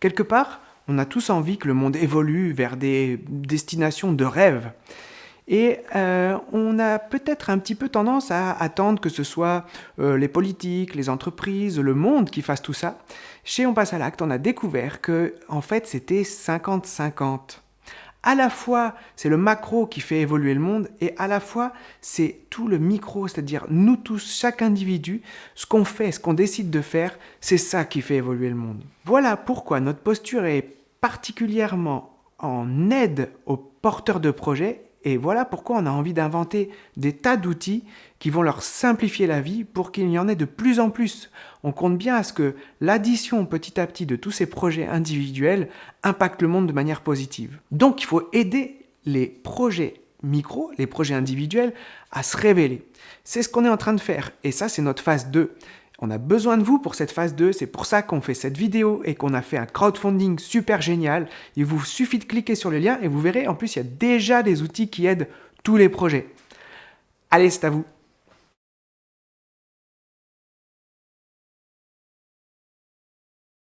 Quelque part, on a tous envie que le monde évolue vers des destinations de rêve. Et euh, on a peut-être un petit peu tendance à attendre que ce soit euh, les politiques, les entreprises, le monde qui fassent tout ça. Chez On passe à l'acte, on a découvert que en fait c'était 50-50. À la fois, c'est le macro qui fait évoluer le monde et à la fois, c'est tout le micro, c'est-à-dire nous tous, chaque individu, ce qu'on fait, ce qu'on décide de faire, c'est ça qui fait évoluer le monde. Voilà pourquoi notre posture est particulièrement en aide aux porteurs de projets et voilà pourquoi on a envie d'inventer des tas d'outils qui vont leur simplifier la vie pour qu'il y en ait de plus en plus. On compte bien à ce que l'addition petit à petit de tous ces projets individuels impacte le monde de manière positive. Donc il faut aider les projets micro, les projets individuels, à se révéler. C'est ce qu'on est en train de faire et ça c'est notre phase 2. On a besoin de vous pour cette phase 2, c'est pour ça qu'on fait cette vidéo et qu'on a fait un crowdfunding super génial. Il vous suffit de cliquer sur le lien et vous verrez, en plus il y a déjà des outils qui aident tous les projets. Allez, c'est à vous